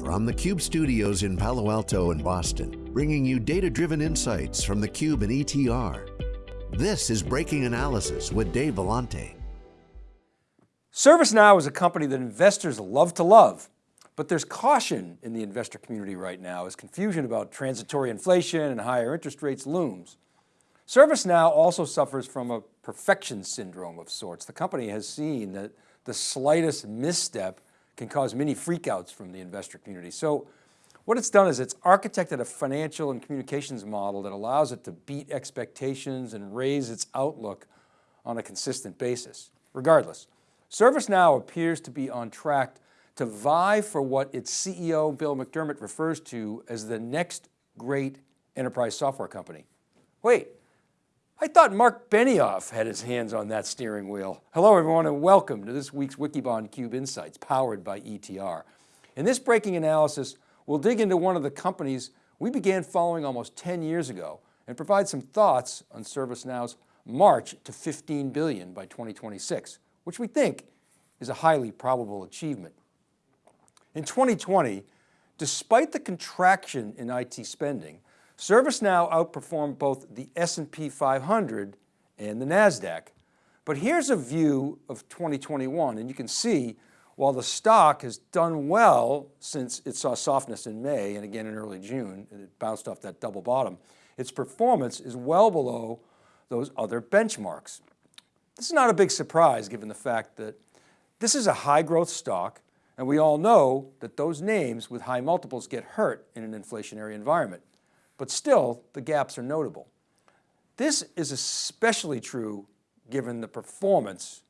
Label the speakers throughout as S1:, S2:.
S1: From the Cube studios in Palo Alto and Boston, bringing you data-driven insights from the Cube and ETR. This is Breaking Analysis with Dave Vellante.
S2: ServiceNow is a company that investors love to love, but there's caution in the investor community right now as confusion about transitory inflation and higher interest rates looms. ServiceNow also suffers from a perfection syndrome of sorts. The company has seen that the slightest misstep can cause many freakouts from the investor community. So what it's done is it's architected a financial and communications model that allows it to beat expectations and raise its outlook on a consistent basis. Regardless, ServiceNow appears to be on track to vie for what its CEO, Bill McDermott, refers to as the next great enterprise software company. Wait, I thought Marc Benioff had his hands on that steering wheel. Hello everyone and welcome to this week's Wikibon Cube Insights powered by ETR. In this breaking analysis, we'll dig into one of the companies we began following almost 10 years ago and provide some thoughts on ServiceNow's march to 15 billion by 2026, which we think is a highly probable achievement. In 2020, despite the contraction in IT spending, ServiceNow outperformed both the S&P 500 and the NASDAQ. But here's a view of 2021 and you can see while the stock has done well since it saw softness in May and again in early June, it bounced off that double bottom, its performance is well below those other benchmarks. This is not a big surprise given the fact that this is a high growth stock and we all know that those names with high multiples get hurt in an inflationary environment but still the gaps are notable. This is especially true given the performance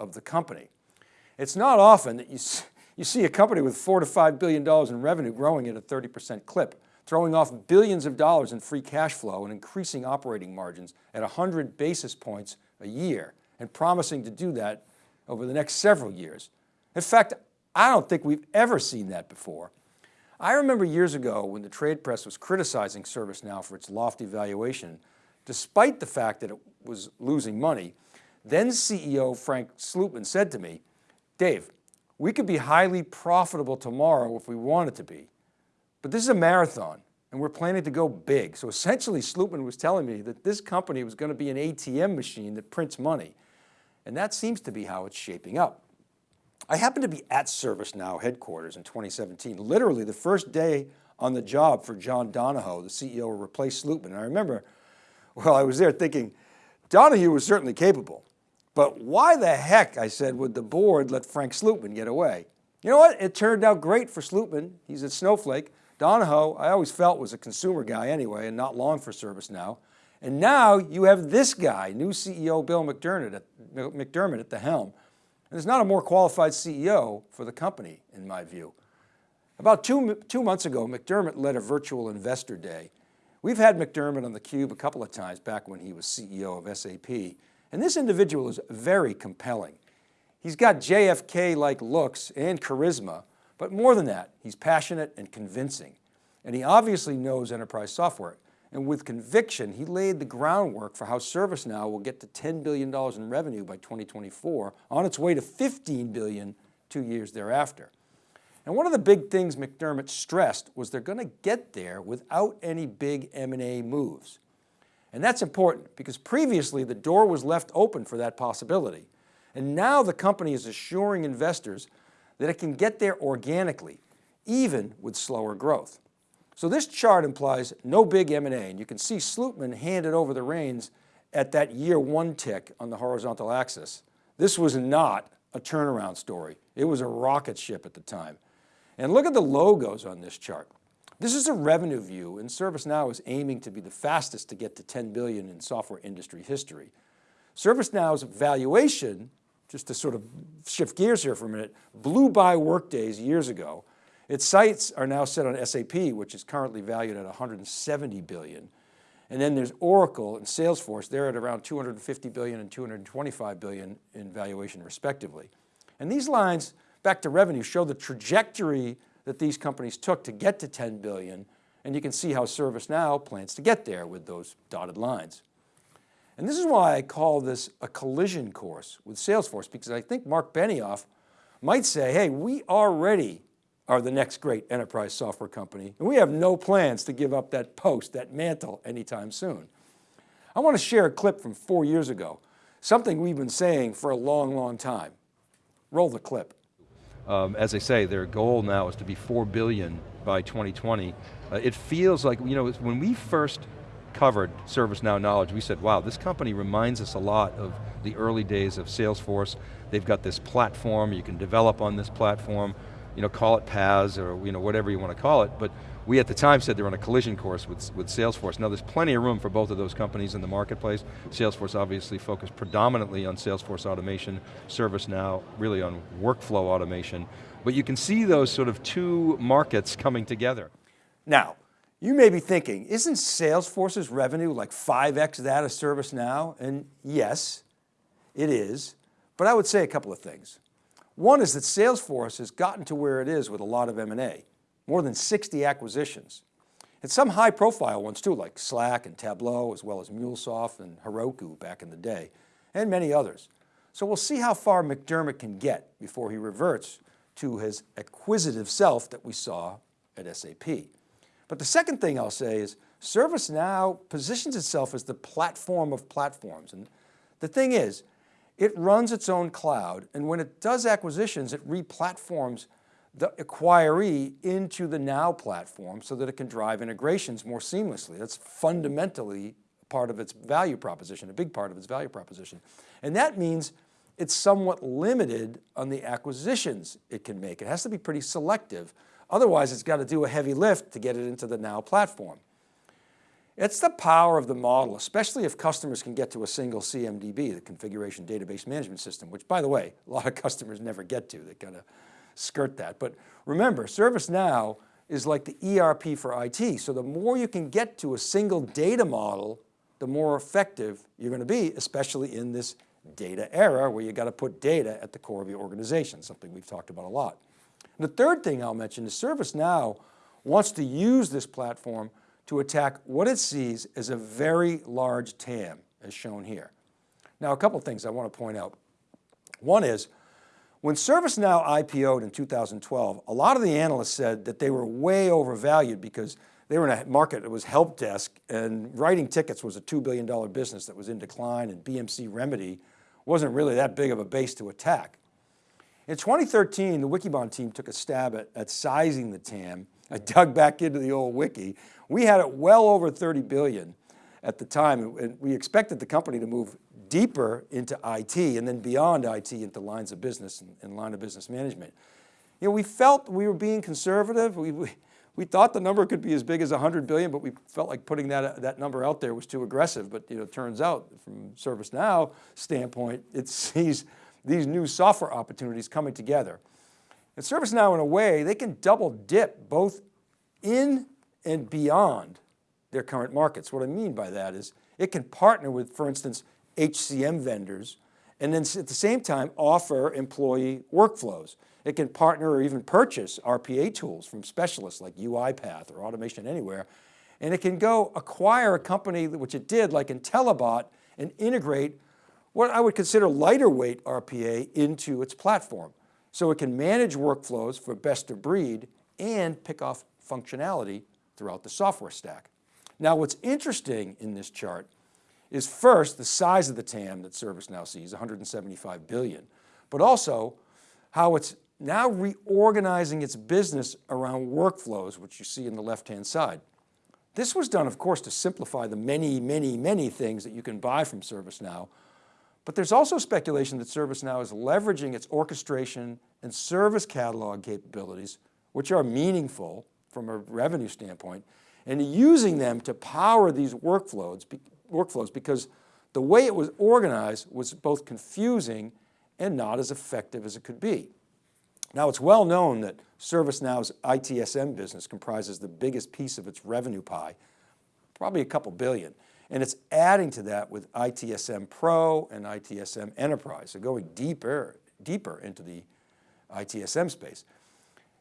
S2: of the company. It's not often that you, you see a company with four to $5 billion in revenue growing at a 30% clip, throwing off billions of dollars in free cash flow and increasing operating margins at 100 basis points a year and promising to do that over the next several years. In fact, I don't think we've ever seen that before. I remember years ago when the trade press was criticizing ServiceNow for its lofty valuation, despite the fact that it was losing money, then CEO Frank Slootman said to me, Dave, we could be highly profitable tomorrow if we wanted to be, but this is a marathon and we're planning to go big. So essentially Slootman was telling me that this company was going to be an ATM machine that prints money. And that seems to be how it's shaping up. I happened to be at ServiceNow headquarters in 2017, literally the first day on the job for John Donahoe, the CEO who replaced Slootman. And I remember, well, I was there thinking, Donahoe was certainly capable, but why the heck, I said, would the board let Frank Slootman get away? You know what? It turned out great for Slootman. He's at Snowflake. Donahoe, I always felt was a consumer guy anyway and not long for ServiceNow. And now you have this guy, new CEO Bill McDermott at, McDermott at the helm. There's not a more qualified CEO for the company, in my view. About two, two months ago, McDermott led a virtual investor day. We've had McDermott on theCUBE a couple of times back when he was CEO of SAP. And this individual is very compelling. He's got JFK-like looks and charisma, but more than that, he's passionate and convincing. And he obviously knows enterprise software. And with conviction, he laid the groundwork for how ServiceNow will get to $10 billion in revenue by 2024, on its way to 15 billion two years thereafter. And one of the big things McDermott stressed was they're going to get there without any big M&A moves. And that's important because previously the door was left open for that possibility. And now the company is assuring investors that it can get there organically, even with slower growth. So this chart implies no big M&A and you can see Slootman handed over the reins at that year one tick on the horizontal axis. This was not a turnaround story. It was a rocket ship at the time. And look at the logos on this chart. This is a revenue view and ServiceNow is aiming to be the fastest to get to 10 billion in software industry history. ServiceNow's valuation, just to sort of shift gears here for a minute, blew by Workday's years ago its sights are now set on SAP, which is currently valued at 170 billion. And then there's Oracle and Salesforce, they're at around 250 billion and 225 billion in valuation respectively. And these lines, back to revenue, show the trajectory that these companies took to get to 10 billion. And you can see how ServiceNow plans to get there with those dotted lines. And this is why I call this a collision course with Salesforce, because I think Marc Benioff might say, hey, we are ready are the next great enterprise software company. And we have no plans to give up that post, that mantle anytime soon. I want to share a clip from four years ago, something we've been saying for a long, long time. Roll the clip.
S3: Um, as I say, their goal now is to be 4 billion by 2020. Uh, it feels like, you know, when we first covered ServiceNow Knowledge, we said, wow, this company reminds us a lot of the early days of Salesforce. They've got this platform, you can develop on this platform, you know, call it PaaS or you know, whatever you want to call it, but we at the time said they're on a collision course with, with Salesforce. Now there's plenty of room for both of those companies in the marketplace. Salesforce obviously focused predominantly on Salesforce automation, ServiceNow really on workflow automation, but you can see those sort of two markets coming together.
S2: Now, you may be thinking, isn't Salesforce's revenue like 5x that of ServiceNow? And yes, it is, but I would say a couple of things. One is that Salesforce has gotten to where it is with a lot of M&A, more than 60 acquisitions. And some high profile ones too, like Slack and Tableau, as well as MuleSoft and Heroku back in the day, and many others. So we'll see how far McDermott can get before he reverts to his acquisitive self that we saw at SAP. But the second thing I'll say is ServiceNow positions itself as the platform of platforms. And the thing is, it runs its own cloud, and when it does acquisitions, it replatforms the acquiree into the Now platform so that it can drive integrations more seamlessly. That's fundamentally part of its value proposition, a big part of its value proposition. And that means it's somewhat limited on the acquisitions it can make. It has to be pretty selective. Otherwise, it's got to do a heavy lift to get it into the Now platform. It's the power of the model, especially if customers can get to a single CMDB, the configuration database management system, which by the way, a lot of customers never get to, they kind of skirt that. But remember, ServiceNow is like the ERP for IT. So the more you can get to a single data model, the more effective you're going to be, especially in this data era where you got to put data at the core of your organization, something we've talked about a lot. And the third thing I'll mention is ServiceNow wants to use this platform to attack what it sees as a very large TAM, as shown here. Now, a couple things I want to point out. One is, when ServiceNow IPO'd in 2012, a lot of the analysts said that they were way overvalued because they were in a market that was help desk and writing tickets was a $2 billion business that was in decline and BMC Remedy wasn't really that big of a base to attack. In 2013, the Wikibon team took a stab at, at sizing the TAM. I dug back into the old wiki we had it well over 30 billion at the time, and we expected the company to move deeper into IT and then beyond IT into lines of business and, and line of business management. You know, we felt we were being conservative. We, we, we thought the number could be as big as 100 billion, but we felt like putting that, that number out there was too aggressive. But you know, it turns out from ServiceNow standpoint, it sees these new software opportunities coming together. And ServiceNow in a way, they can double dip both in and beyond their current markets. What I mean by that is it can partner with, for instance, HCM vendors, and then at the same time offer employee workflows. It can partner or even purchase RPA tools from specialists like UiPath or Automation Anywhere, and it can go acquire a company, which it did like Intellibot, and integrate what I would consider lighter weight RPA into its platform. So it can manage workflows for best of breed and pick off functionality throughout the software stack. Now what's interesting in this chart is first the size of the TAM that ServiceNow sees, 175 billion, but also how it's now reorganizing its business around workflows, which you see in the left-hand side. This was done, of course, to simplify the many, many, many things that you can buy from ServiceNow, but there's also speculation that ServiceNow is leveraging its orchestration and service catalog capabilities, which are meaningful from a revenue standpoint, and using them to power these workflows, workflows because the way it was organized was both confusing and not as effective as it could be. Now it's well known that ServiceNow's ITSM business comprises the biggest piece of its revenue pie, probably a couple billion. And it's adding to that with ITSM Pro and ITSM Enterprise, so going deeper, deeper into the ITSM space.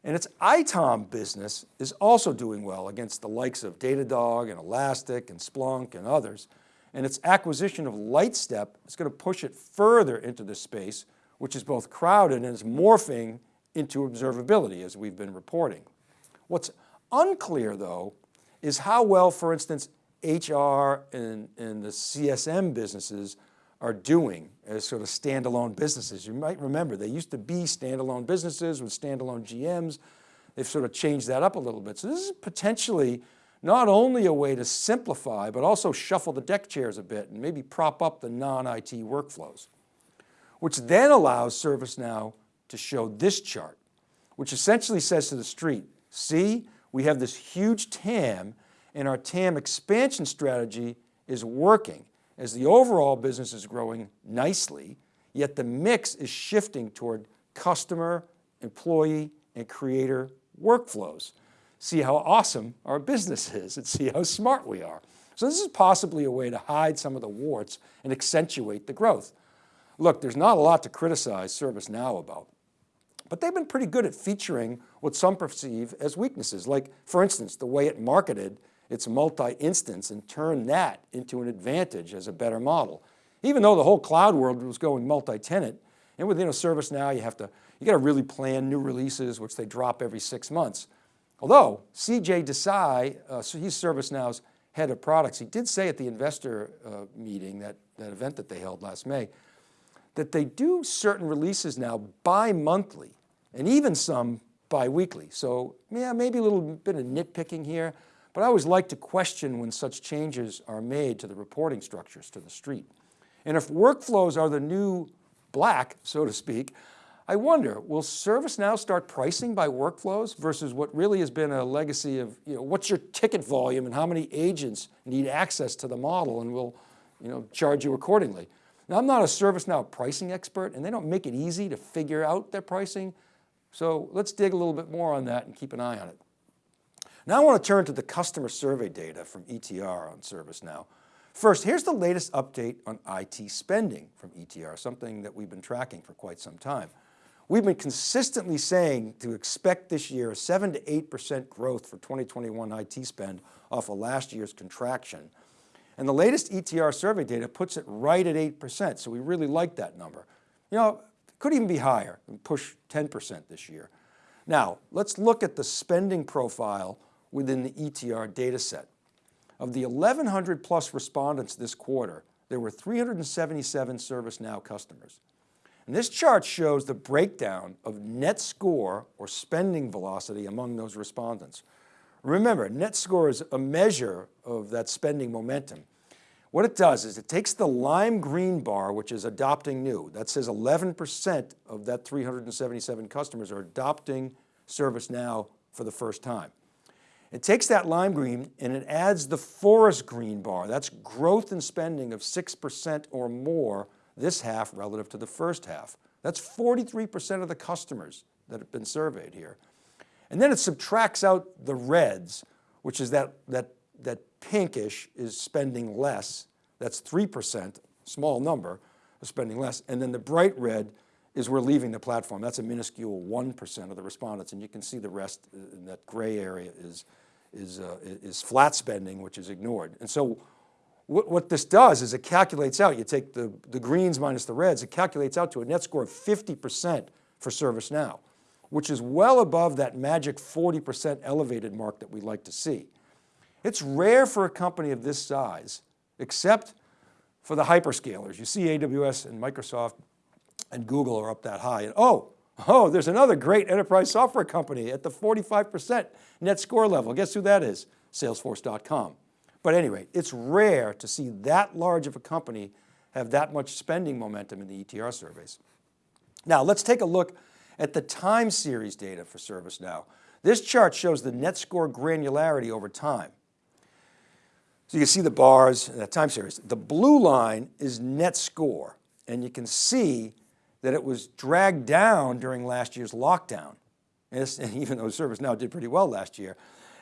S2: And its ITOM business is also doing well against the likes of Datadog and Elastic and Splunk and others. And its acquisition of Lightstep is going to push it further into this space, which is both crowded and is morphing into observability as we've been reporting. What's unclear though, is how well, for instance, HR and, and the CSM businesses are doing as sort of standalone businesses. You might remember they used to be standalone businesses with standalone GMs. They've sort of changed that up a little bit. So this is potentially not only a way to simplify, but also shuffle the deck chairs a bit and maybe prop up the non-IT workflows, which then allows ServiceNow to show this chart, which essentially says to the street, see, we have this huge TAM and our TAM expansion strategy is working as the overall business is growing nicely, yet the mix is shifting toward customer, employee, and creator workflows. See how awesome our business is and see how smart we are. So this is possibly a way to hide some of the warts and accentuate the growth. Look, there's not a lot to criticize ServiceNow about, but they've been pretty good at featuring what some perceive as weaknesses. Like for instance, the way it marketed its multi-instance and turn that into an advantage as a better model. Even though the whole cloud world was going multi-tenant, and within a ServiceNow, you have to, you got to really plan new releases, which they drop every six months. Although CJ Desai, uh, so he's ServiceNow's head of products, he did say at the investor uh, meeting, that, that event that they held last May, that they do certain releases now bi-monthly and even some bi-weekly. So yeah, maybe a little bit of nitpicking here, but I always like to question when such changes are made to the reporting structures to the street. And if workflows are the new black, so to speak, I wonder, will ServiceNow start pricing by workflows versus what really has been a legacy of, you know, what's your ticket volume and how many agents need access to the model and we'll you know, charge you accordingly. Now I'm not a ServiceNow pricing expert and they don't make it easy to figure out their pricing. So let's dig a little bit more on that and keep an eye on it. Now I want to turn to the customer survey data from ETR on ServiceNow. First, here's the latest update on IT spending from ETR, something that we've been tracking for quite some time. We've been consistently saying to expect this year a seven to 8% growth for 2021 IT spend off of last year's contraction. And the latest ETR survey data puts it right at 8%. So we really like that number. You know, could even be higher and push 10% this year. Now, let's look at the spending profile within the ETR data set. Of the 1,100 plus respondents this quarter, there were 377 ServiceNow customers. And this chart shows the breakdown of net score or spending velocity among those respondents. Remember, net score is a measure of that spending momentum. What it does is it takes the lime green bar, which is adopting new, that says 11% of that 377 customers are adopting ServiceNow for the first time. It takes that lime green and it adds the forest green bar. That's growth in spending of 6% or more this half relative to the first half. That's 43% of the customers that have been surveyed here. And then it subtracts out the reds, which is that, that, that pinkish is spending less. That's 3%, small number of spending less. And then the bright red is we're leaving the platform. That's a minuscule 1% of the respondents. And you can see the rest in that gray area is, is, uh, is flat spending, which is ignored. And so what, what this does is it calculates out, you take the, the greens minus the reds, it calculates out to a net score of 50% for ServiceNow, which is well above that magic 40% elevated mark that we like to see. It's rare for a company of this size, except for the hyperscalers. You see AWS and Microsoft and Google are up that high. And oh, Oh, there's another great enterprise software company at the 45% net score level. Guess who that is? Salesforce.com. But anyway, it's rare to see that large of a company have that much spending momentum in the ETR surveys. Now let's take a look at the time series data for ServiceNow. This chart shows the net score granularity over time. So you can see the bars, that time series. The blue line is net score and you can see that it was dragged down during last year's lockdown. even though ServiceNow did pretty well last year.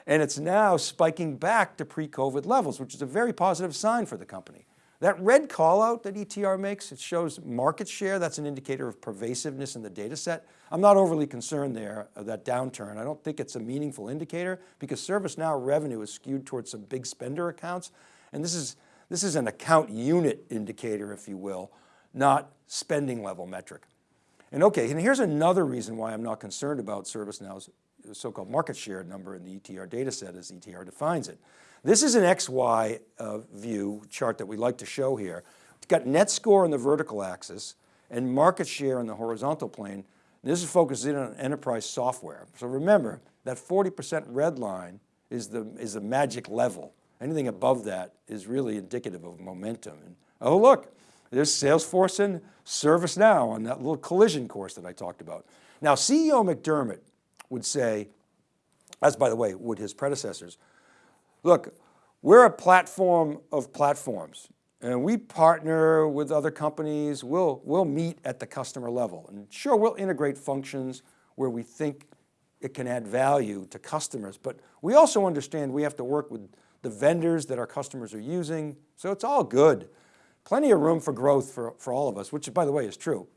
S2: And it's now spiking back to pre-COVID levels, which is a very positive sign for the company. That red call out that ETR makes, it shows market share. That's an indicator of pervasiveness in the data set. I'm not overly concerned there of that downturn. I don't think it's a meaningful indicator because ServiceNow revenue is skewed towards some big spender accounts. And this is, this is an account unit indicator, if you will, not spending level metric. And okay, and here's another reason why I'm not concerned about ServiceNow's so-called market share number in the ETR data set as ETR defines it. This is an XY uh, view chart that we like to show here. It's got net score on the vertical axis and market share on the horizontal plane. This is focused in on enterprise software. So remember that 40% red line is the, is the magic level. Anything above that is really indicative of momentum. And, oh look, there's Salesforce and ServiceNow on that little collision course that I talked about. Now CEO McDermott would say, as by the way, would his predecessors, look, we're a platform of platforms and we partner with other companies. We'll, we'll meet at the customer level and sure, we'll integrate functions where we think it can add value to customers, but we also understand we have to work with the vendors that our customers are using. So it's all good. Plenty of room for growth for, for all of us, which by the way is true.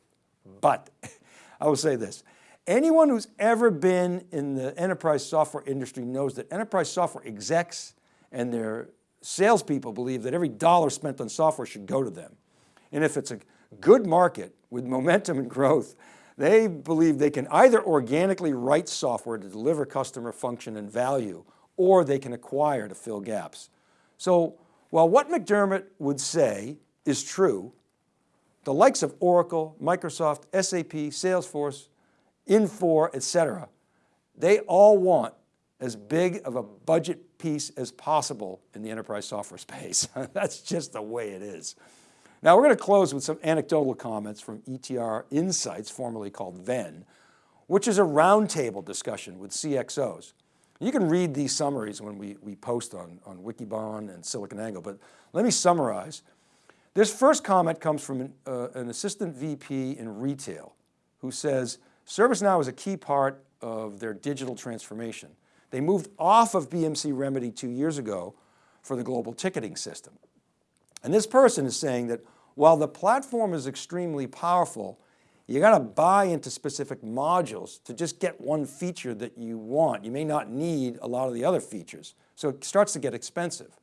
S2: But I will say this, anyone who's ever been in the enterprise software industry knows that enterprise software execs and their salespeople believe that every dollar spent on software should go to them. And if it's a good market with momentum and growth, they believe they can either organically write software to deliver customer function and value, or they can acquire to fill gaps. So while what McDermott would say is true, the likes of Oracle, Microsoft, SAP, Salesforce, Infor, et cetera, they all want as big of a budget piece as possible in the enterprise software space. That's just the way it is. Now we're going to close with some anecdotal comments from ETR Insights, formerly called Venn, which is a roundtable discussion with CXOs. You can read these summaries when we, we post on, on Wikibon and SiliconANGLE, but let me summarize. This first comment comes from an, uh, an assistant VP in retail who says, ServiceNow is a key part of their digital transformation. They moved off of BMC Remedy two years ago for the global ticketing system. And this person is saying that while the platform is extremely powerful, you got to buy into specific modules to just get one feature that you want. You may not need a lot of the other features. So it starts to get expensive.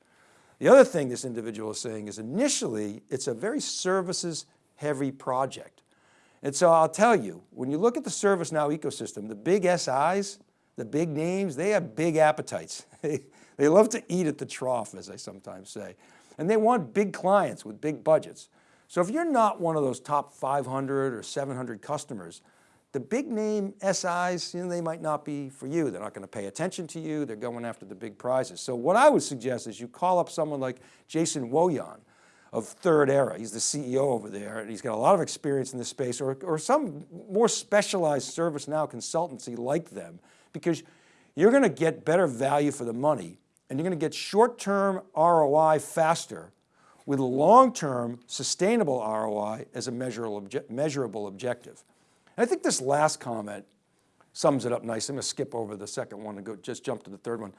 S2: The other thing this individual is saying is initially, it's a very services heavy project. And so I'll tell you, when you look at the ServiceNow ecosystem, the big SIs, the big names, they have big appetites. they love to eat at the trough, as I sometimes say. And they want big clients with big budgets. So if you're not one of those top 500 or 700 customers, the big name SIs, you know, they might not be for you. They're not going to pay attention to you. They're going after the big prizes. So what I would suggest is you call up someone like Jason Wojahn of Thirdera. He's the CEO over there and he's got a lot of experience in this space or, or some more specialized ServiceNow consultancy like them because you're going to get better value for the money and you're going to get short-term ROI faster with long-term sustainable ROI as a measurable, obje measurable objective. And I think this last comment sums it up nicely. I'm going to skip over the second one and go just jump to the third one.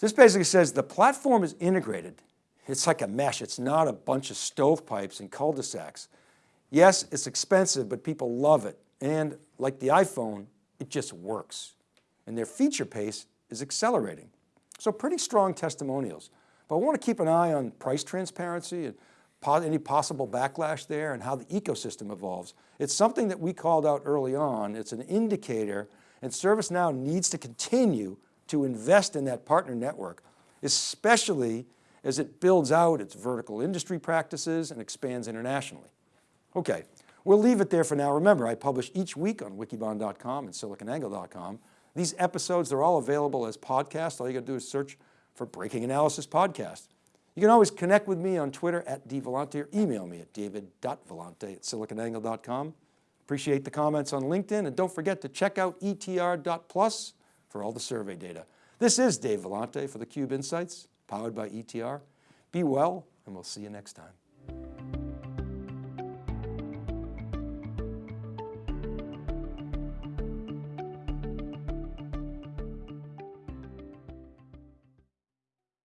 S2: This basically says the platform is integrated. It's like a mesh. It's not a bunch of stovepipes and cul-de-sacs. Yes, it's expensive, but people love it. And like the iPhone, it just works. And their feature pace is accelerating. So pretty strong testimonials. But I want to keep an eye on price transparency and any possible backlash there and how the ecosystem evolves. It's something that we called out early on. It's an indicator and ServiceNow needs to continue to invest in that partner network, especially as it builds out its vertical industry practices and expands internationally. Okay, we'll leave it there for now. Remember, I publish each week on wikibon.com and siliconangle.com. These episodes, they're all available as podcasts. All you got to do is search for Breaking Analysis Podcast. You can always connect with me on Twitter at dvellante or email me at david.vellante at siliconangle.com. Appreciate the comments on LinkedIn and don't forget to check out etr.plus for all the survey data. This is Dave Vellante for theCUBE Insights, powered by ETR. Be well, and we'll see you next time.